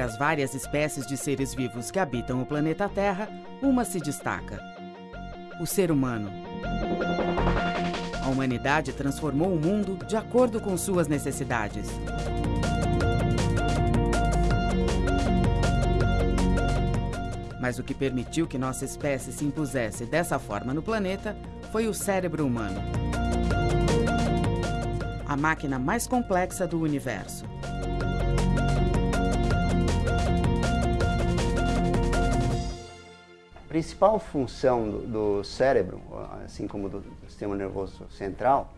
Entre as várias espécies de seres vivos que habitam o planeta Terra, uma se destaca: o ser humano. A humanidade transformou o mundo de acordo com suas necessidades. Mas o que permitiu que nossa espécie se impusesse dessa forma no planeta foi o cérebro humano. A máquina mais complexa do universo. Principal função do, do cérebro, assim como do sistema nervoso central,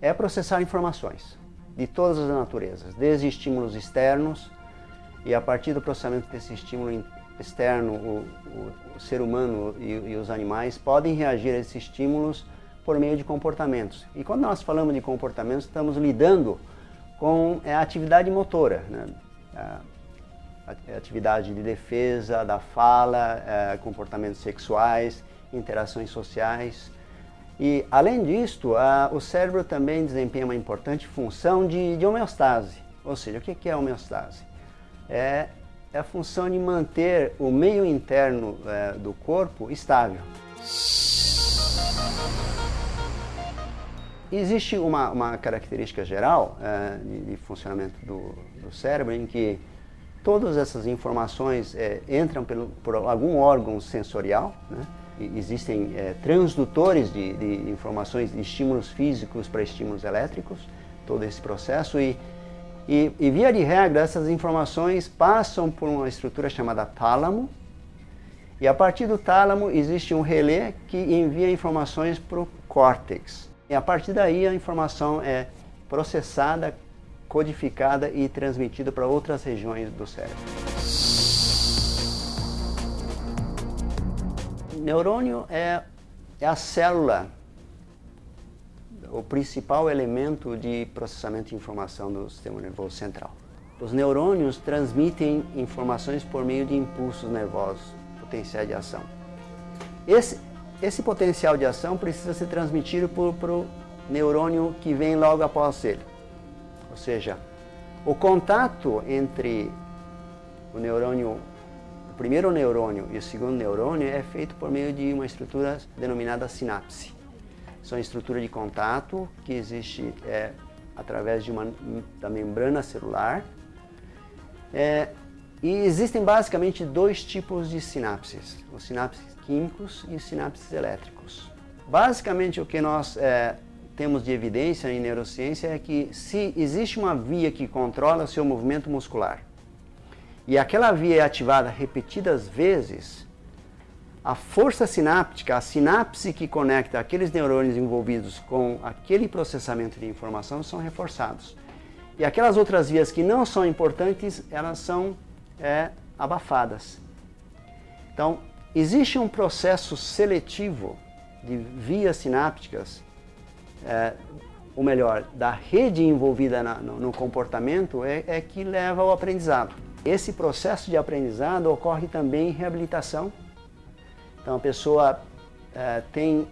é processar informações de todas as naturezas, desde estímulos externos e a partir do processamento desse estímulo externo, o, o, o ser humano e, e, os animais podem reagir a esses estímulos por meio de comportamentos. E quando nós falamos de comportamentos, estamos lidando com é, a atividade motora, né? Atividade de defesa, da fala, é, comportamentos sexuais, interações sociais. E, além disto, o cérebro também desempenha uma importante função de, homeostase. Ou seja, o que é homeostase? É é a função de manter o meio interno é, do corpo estável. Existe uma, uma característica geral de, de, funcionamento do, do, cérebro em que todas essas informações é, entram pelo, por algum órgão sensorial, né? existem é, transdutores de, de informações, de estímulos físicos para estímulos elétricos, todo esse processo e e, e, via de regra, essas informações passam por uma estrutura chamada tálamo, e a partir do tálamo existe um relé que envia informações para o córtex. E a partir daí a informação é processada, codificada e transmitida para outras regiões do cérebro. Neurônio é, é a célula o principal elemento de processamento de informação do sistema nervoso central. Os neurônios transmitem informações por meio de impulsos nervosos, potenciais de ação. Esse, esse potencial de ação precisa ser transmitido para o neurônio que vem logo após ele. Ou seja, o contato entre o neurônio, o primeiro neurônio e o segundo neurônio é feito por meio de uma estrutura denominada sinapse são estrutura de contato que existe é, através de uma, da membrana celular. É, e existem basicamente dois tipos de sinapses, os sinapses químicos e os sinapses elétricos. Basicamente o que nós é, temos de evidência em neurociência é que se existe uma via que controla o seu movimento muscular e aquela via é ativada repetidas vezes, a força sináptica, a sinapse que conecta aqueles neurônios envolvidos com aquele processamento de informação são reforçados. E aquelas outras vias que não são importantes, elas são é, abafadas. Então, existe um processo seletivo de vias sinápticas, é, ou melhor, da rede envolvida na, no, no, comportamento, é, é que leva ao aprendizado. Esse processo de aprendizado ocorre também em reabilitação, então a pessoa é, tem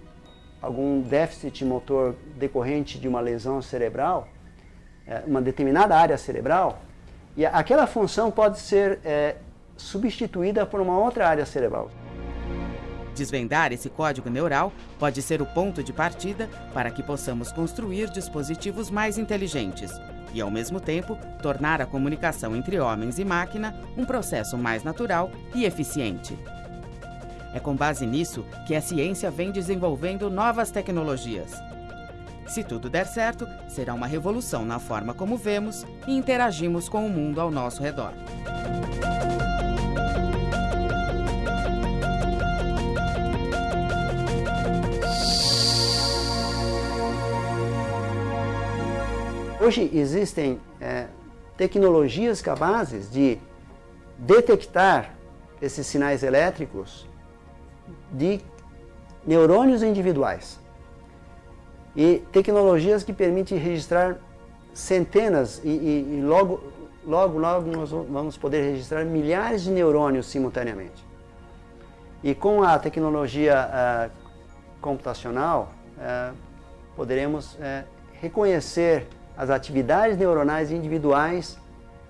algum déficit motor decorrente de uma lesão cerebral, é, uma determinada área cerebral, e aquela função pode ser é, substituída por uma outra área cerebral. Desvendar esse código neural pode ser o ponto de partida para que possamos construir dispositivos mais inteligentes e, ao mesmo tempo, tornar a comunicação entre homens e máquina um processo mais natural e eficiente. É com base nisso que a ciência vem desenvolvendo novas tecnologias. Se tudo der certo, será uma revolução na forma como vemos e interagimos com o mundo ao nosso redor. Hoje existem é, tecnologias capazes de detectar esses sinais elétricos de neurônios individuais e tecnologias que permitem registrar centenas e, e, e, logo, logo, logo nós vamos poder registrar milhares de neurônios simultaneamente. E com a tecnologia uh, computacional, uh, poderemos uh, reconhecer as atividades neuronais individuais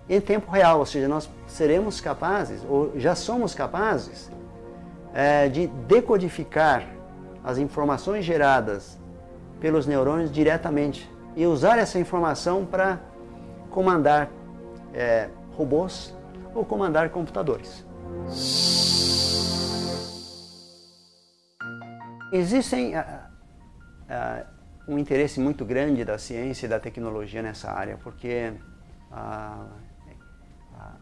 em tempo real, ou seja, nós seremos capazes, ou já somos capazes, é, de decodificar as informações geradas pelos neurônios diretamente e usar essa informação para comandar é, robôs ou comandar computadores. Existem um interesse muito grande da ciência e da tecnologia nessa área, porque uh,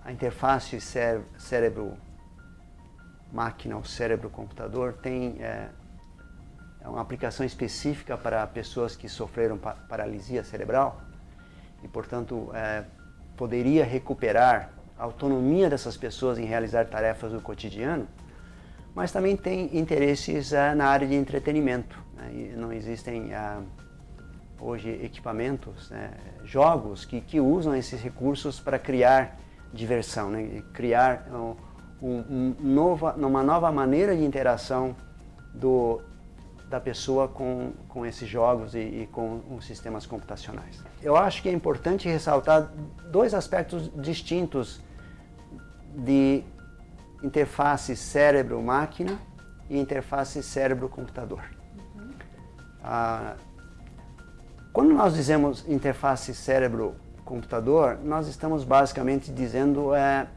a interface cérebro-máquina ou cérebro-computador tem é, é, uma aplicação específica para pessoas que sofreram pa paralisia cerebral e, portanto, é, poderia recuperar a autonomia dessas pessoas em realizar tarefas do cotidiano, mas também tem interesses é, na área de entretenimento. Não existem é, hoje equipamentos, né? jogos que, que usam esses recursos para criar diversão, né? criar um, um, nova, uma nova maneira de interação do, da pessoa com, com esses jogos e, e, com os sistemas computacionais. Eu acho que é importante ressaltar dois aspectos distintos de interface cérebro-máquina e interface cérebro-computador. Ah, quando nós dizemos interface cérebro-computador, nós estamos basicamente dizendo é,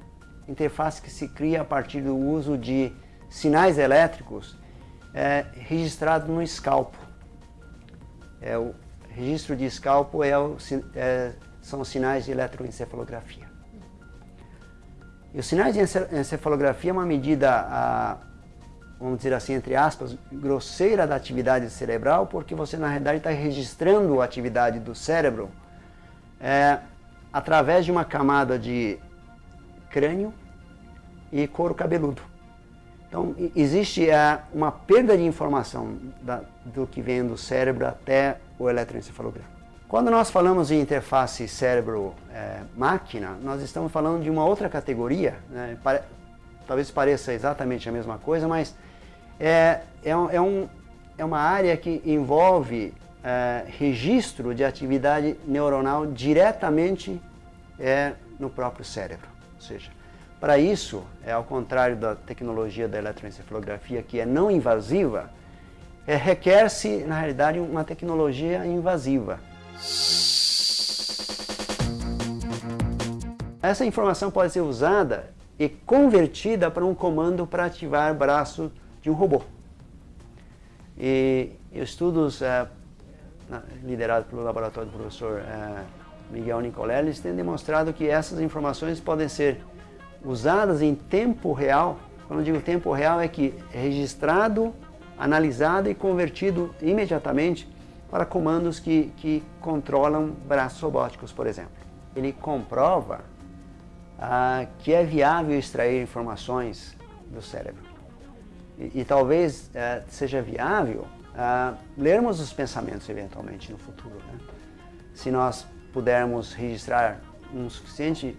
interface que se cria a partir do uso de sinais elétricos é, registrado no escalpo. É, o registro de escalpo é o, é, são sinais de eletroencefalografia. E os sinais de encefalografia é uma medida, a, vamos dizer assim, entre aspas, grosseira da atividade cerebral, porque você na realidade está registrando a atividade do cérebro é, através de uma camada de crânio e couro cabeludo. Então, existe é, uma perda de informação da, do que vem do cérebro até o eletroencefalograma. Quando nós falamos em interface cérebro-máquina, é, nós estamos falando de uma outra categoria, né? Pare talvez pareça exatamente a mesma coisa, mas é, é, um, é, um, é uma área que envolve é, registro de atividade neuronal diretamente é, no próprio cérebro. Ou seja, para isso, é ao contrário da tecnologia da eletroencefalografia, que é não invasiva, é, requer-se, na realidade, uma tecnologia invasiva. Essa informação pode ser usada e convertida para um comando para ativar braço de um robô. E estudos é, liderados pelo laboratório do professor é, Miguel Nicolelli têm demonstrado que essas informações podem ser usadas em tempo real, quando eu digo tempo real é que é registrado, analisado e convertido imediatamente para comandos que, que controlam braços robóticos, por exemplo. Ele comprova ah, que é viável extrair informações do cérebro. E, talvez ah, seja viável ah, lermos os pensamentos eventualmente no futuro. Né? Se nós pudermos registrar um suficiente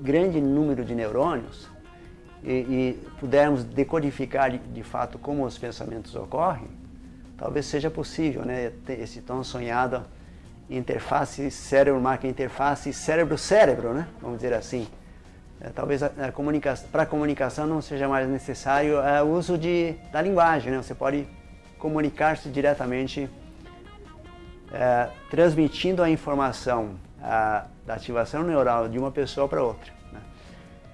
grande número de neurônios e, e pudermos decodificar de, de, fato como os pensamentos ocorrem, talvez seja possível, né, esse tão sonhado interface cérebro-máquina, interface cérebro-cérebro, né, vamos dizer assim. É, talvez para a comunicação, comunicação não seja mais necessário é, o uso de, da linguagem, né, você pode comunicar-se diretamente é, transmitindo a informação a, da ativação neural de uma pessoa para outra. Né?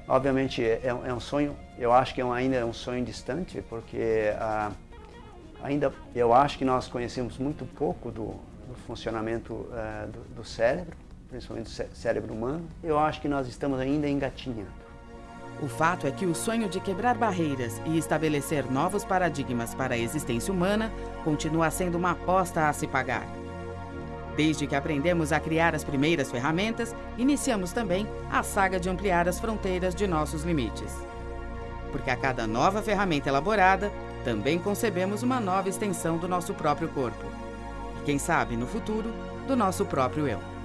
Obviamente é, é, um sonho, eu acho que é um, ainda é um sonho distante, porque ah, ainda eu acho que nós conhecemos muito pouco do, do funcionamento ah, do, do, cérebro, principalmente do cérebro humano. Eu acho que nós estamos ainda engatinhando. O fato é que o sonho de quebrar barreiras e estabelecer novos paradigmas para a existência humana continua sendo uma aposta a se pagar. Desde que aprendemos a criar as primeiras ferramentas, iniciamos também a saga de ampliar as fronteiras de nossos limites. Porque a cada nova ferramenta elaborada, também concebemos uma nova extensão do nosso próprio corpo. E quem sabe, no futuro, do nosso próprio eu.